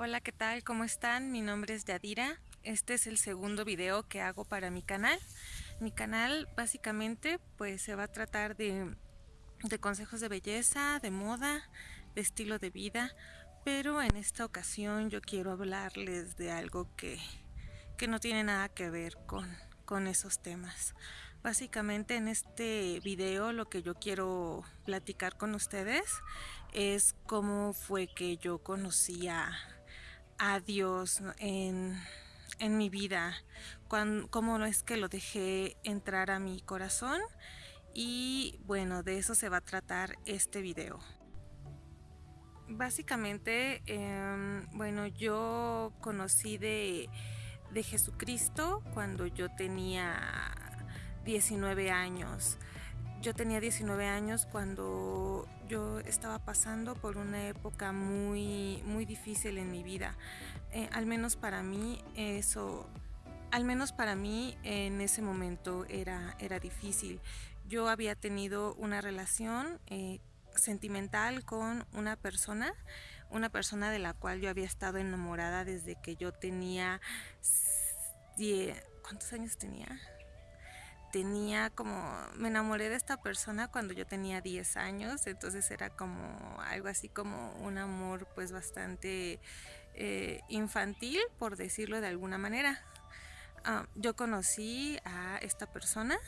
Hola, ¿qué tal? ¿Cómo están? Mi nombre es Yadira. Este es el segundo video que hago para mi canal. Mi canal básicamente pues se va a tratar de, de consejos de belleza, de moda, de estilo de vida, pero en esta ocasión yo quiero hablarles de algo que, que no tiene nada que ver con, con esos temas. Básicamente en este video lo que yo quiero platicar con ustedes es cómo fue que yo conocí a, a Dios en, mi vida, cómo es que lo dejé entrar a mi corazón y bueno, de eso se va a tratar este video. Básicamente, em, bueno, yo conocí de, de Jesucristo cuando yo tenía 19 años. Yo tenía 19 años cuando yo estaba pasando por una época muy, muy difícil en mi vida. Eh, al menos para mí eso, al menos para mí en ese momento era, era difícil. Yo había tenido una relación eh, sentimental con una persona, una persona de la cual yo había estado enamorada desde que yo tenía... ¿Cuántos años tenía? Tenía como, me enamoré de esta persona cuando yo tenía 10 años, entonces era como algo así como un amor pues bastante eh, infantil, por decirlo de alguna manera. Ah, yo conocí a esta persona,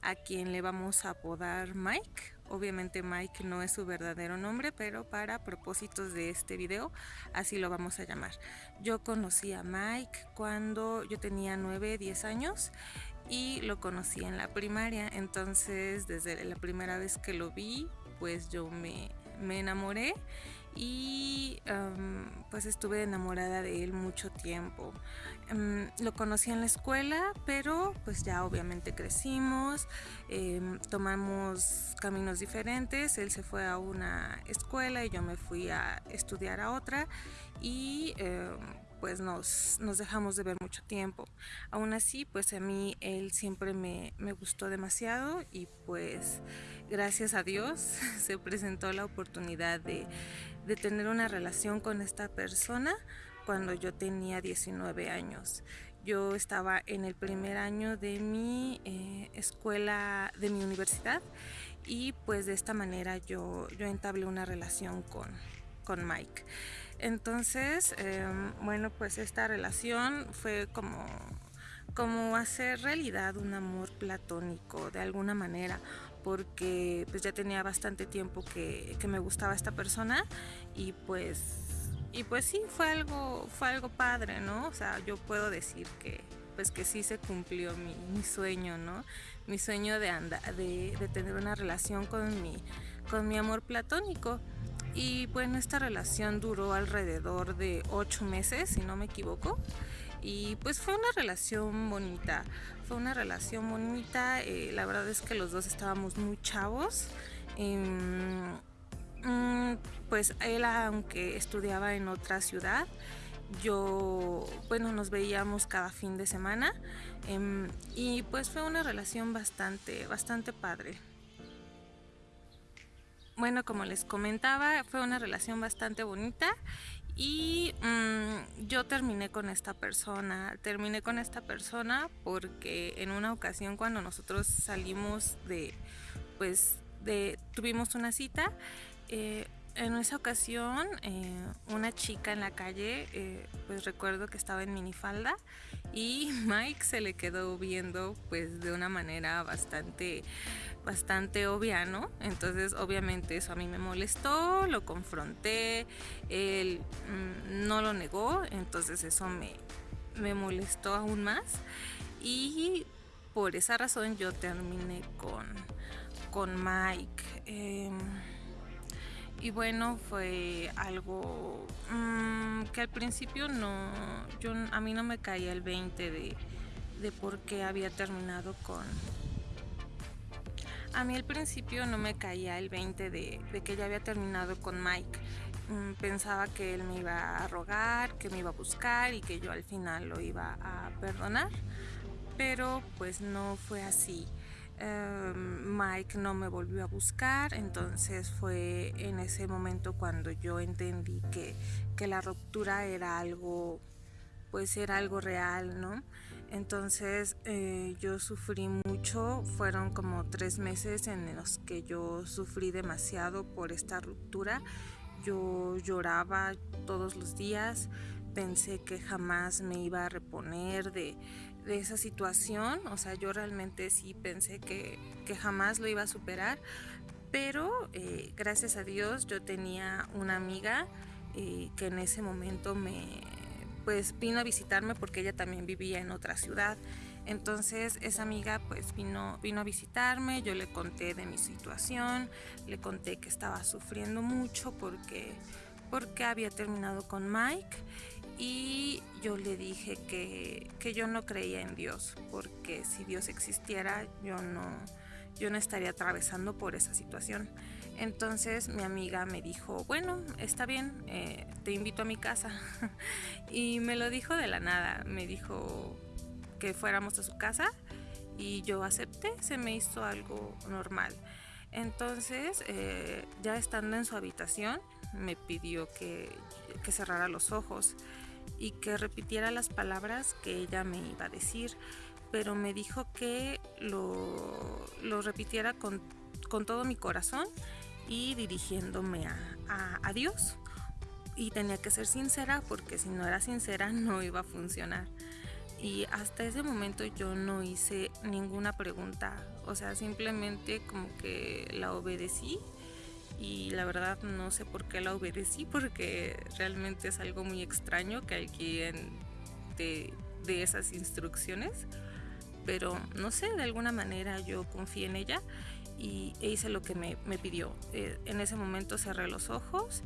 a quien le vamos a apodar Mike. Obviamente Mike no es su verdadero nombre, pero para propósitos de este video así lo vamos a llamar. Yo conocí a Mike cuando yo tenía 9, 10 años y lo conocí en la primaria. Entonces desde la primera vez que lo vi, pues yo me, me enamoré y pues estuve enamorada de él mucho tiempo. Em, lo conocí en la escuela, pero pues ya obviamente crecimos, em, tomamos caminos diferentes, él se fue a una escuela y yo me fui a estudiar a otra y em, pues nos, nos, dejamos de ver mucho tiempo. Aún así, pues a mí él siempre me, me, gustó demasiado y pues gracias a Dios se presentó la oportunidad de, de tener una relación con esta persona cuando yo tenía 19 años. Yo estaba en el primer año de mi eh, escuela, de mi universidad y pues de esta manera yo, yo entablé una relación con, con Mike. Entonces, em, bueno, pues esta relación fue como, como hacer realidad un amor platónico de alguna manera, porque pues ya tenía bastante tiempo que, me gustaba esta persona y pues y pues sí fue algo fue algo padre no o sea yo puedo decir que pues que sí se cumplió mi, sueño no mi sueño de, de, de tener una relación con mi con mi amor platónico y bueno, esta relación duró alrededor de ocho meses, si no me equivoco. Y pues fue una relación bonita, fue una relación bonita. Eh, la verdad es que los dos estábamos muy chavos. Em, mm, pues él, aunque estudiaba en otra ciudad, yo, bueno, nos veíamos cada fin de semana em, y pues fue una relación bastante, bastante padre. Bueno, como les comentaba, fue una relación bastante bonita y mm, yo terminé con esta persona. Terminé con esta persona porque en una ocasión cuando nosotros salimos de, pues, tuvimos una cita, eh, en esa ocasión eh, una chica en la calle, eh, pues recuerdo que estaba en minifalda y Mike se le quedó viendo pues de una manera bastante bastante obvia, ¿no? Entonces obviamente eso a mí me molestó, lo confronté, él mm, no lo negó, entonces eso me, me molestó aún más y por esa razón yo terminé con, con Mike. Em, y bueno, fue algo mm, que al principio no, yo, a mí no me caía el 20 de, de por qué había terminado con, a mí al principio no me caía el 20 de, que ya había terminado con Mike. Mm, pensaba que él me iba a rogar, que me iba a buscar y que yo al final lo iba a perdonar. Pero pues no fue así. Em, Mike no me volvió a buscar, entonces fue en ese momento cuando yo entendí que, que la ruptura era algo, pues era algo real, ¿no? Entonces eh, yo sufrí mucho, fueron como tres meses en los que yo sufrí demasiado por esta ruptura. Yo lloraba todos los días, pensé que jamás me iba a reponer de, de esa situación, o sea, yo realmente sí pensé que, que jamás lo iba a superar, pero eh, gracias a Dios yo tenía una amiga eh, que en ese momento me, pues vino a visitarme porque ella también vivía en otra ciudad. Entonces esa amiga pues vino, vino a visitarme, yo le conté de mi situación, le conté que estaba sufriendo mucho porque, porque había terminado con Mike y yo le dije que, yo no creía en Dios, porque si Dios existiera yo no, yo no estaría atravesando por esa situación. Entonces mi amiga me dijo, bueno, está bien, eh, te invito a mi casa. y me lo dijo de la nada, me dijo que fuéramos a su casa y yo acepté, se me hizo algo normal. Entonces, eh, ya estando en su habitación, me pidió que, que cerrara los ojos y que repitiera las palabras que ella me iba a decir, pero me dijo que lo, lo repitiera con, con, todo mi corazón y dirigiéndome a, a, Dios. Y tenía que ser sincera porque si no era sincera no iba a funcionar. Y hasta ese momento yo no hice ninguna pregunta, o sea, simplemente como que la obedecí y la verdad no sé por qué la obedecí porque realmente es algo muy extraño que alguien de, de esas instrucciones pero no sé, de alguna manera yo confié en ella y e hice lo que me, me pidió. Eh, en ese momento cerré los ojos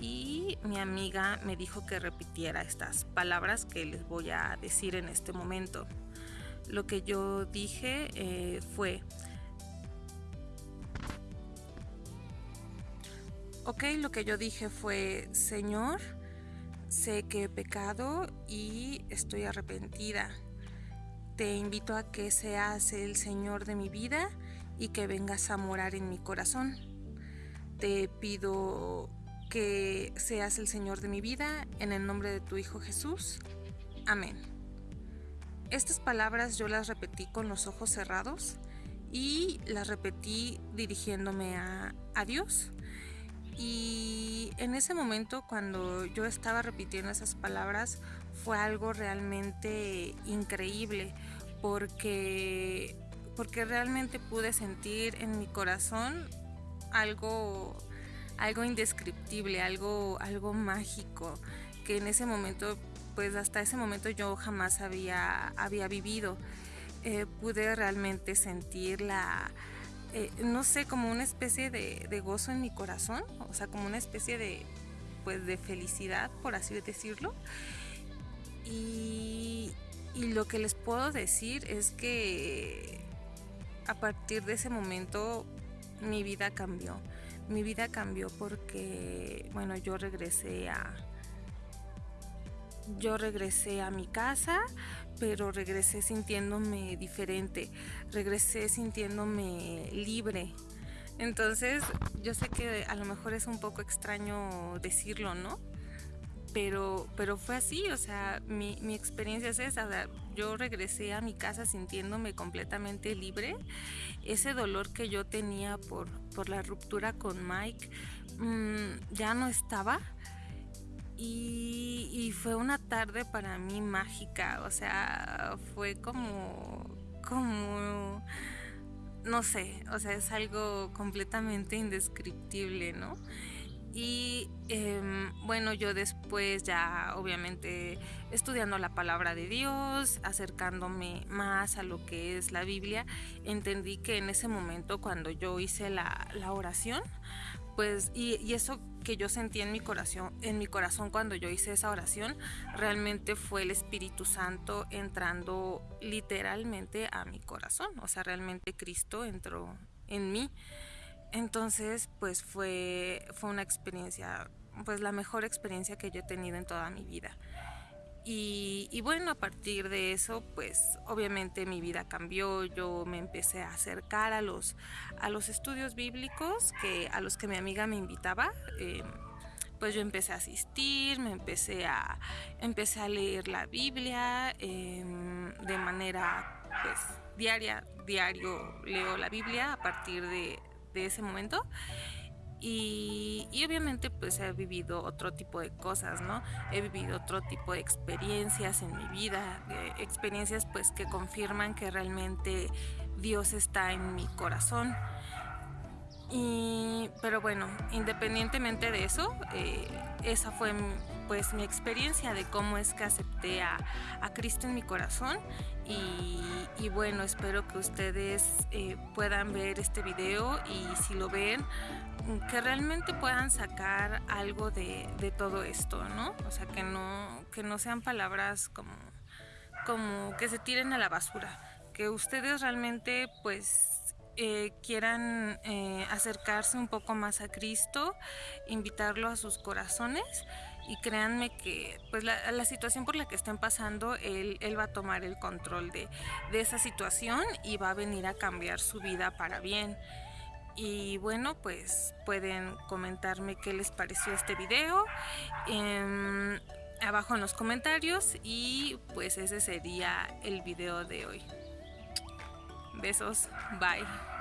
y mi amiga me dijo que repitiera estas palabras que les voy a decir en este momento. Lo que yo dije eh, fue, Ok, lo que yo dije fue, Señor, sé que he pecado y estoy arrepentida. Te invito a que seas el Señor de mi vida y que vengas a morar en mi corazón. Te pido que seas el Señor de mi vida en el nombre de tu Hijo Jesús. Amén. Estas palabras yo las repetí con los ojos cerrados y las repetí dirigiéndome a, a Dios y en ese momento cuando yo estaba repitiendo esas palabras fue algo realmente increíble porque, porque realmente pude sentir en mi corazón algo, algo indescriptible, algo, algo mágico que en ese momento, pues hasta ese momento yo jamás había, había vivido. Eh, pude realmente sentir la, eh, no sé, como una especie de, gozo en mi corazón, o sea, como una especie de, pues, de felicidad, por así decirlo. Y, y lo que les puedo decir es que a partir de ese momento mi vida cambió. Mi vida cambió porque, bueno, yo regresé a, yo regresé a mi casa, pero regresé sintiéndome diferente, regresé sintiéndome libre. Entonces, yo sé que a lo mejor es un poco extraño decirlo, ¿no? Pero, pero fue así, o sea, mi, mi experiencia es esa. yo regresé a mi casa sintiéndome completamente libre. Ese dolor que yo tenía por, por la ruptura con Mike mmm, ya no estaba y, fue una tarde para mí mágica, o sea, fue como, como, no sé, o sea, es algo completamente indescriptible, ¿no? Y em, bueno, yo después ya obviamente estudiando la palabra de Dios, acercándome más a lo que es la Biblia, entendí que en ese momento cuando yo hice la, la oración, pues, y, eso que yo sentí en mi corazón, en mi corazón cuando yo hice esa oración, realmente fue el Espíritu Santo entrando literalmente a mi corazón. O sea, realmente Cristo entró en mí. Entonces, pues fue, fue una experiencia, pues la mejor experiencia que yo he tenido en toda mi vida. Y, bueno, a partir de eso, pues obviamente mi vida cambió, yo me empecé a acercar a los, a los estudios bíblicos que, a los que mi amiga me invitaba. Eh, pues yo empecé a asistir, me empecé a, empecé a leer la Biblia em, de manera pues diaria, diario leo la Biblia a partir de, de ese momento. Y, obviamente pues he vivido otro tipo de cosas, ¿no? He vivido otro tipo de experiencias en mi vida, experiencias pues que confirman que realmente Dios está en mi corazón. Y, pero bueno, independientemente de eso, eh, esa fue pues mi experiencia de cómo es que acepté a, Cristo en mi corazón y, bueno, espero que ustedes eh, puedan ver este video y si lo ven, que realmente puedan sacar algo de, todo esto, ¿no? O sea, que no, que no sean palabras como, como que se tiren a la basura, que ustedes realmente pues eh, quieran eh, acercarse un poco más a Cristo, invitarlo a sus corazones y créanme que pues la, situación por la que estén pasando, él, él va a tomar el control de, de, esa situación y va a venir a cambiar su vida para bien. Y bueno, pues pueden comentarme qué les pareció este video em, abajo en los comentarios y pues ese sería el video de hoy. Besos, bye.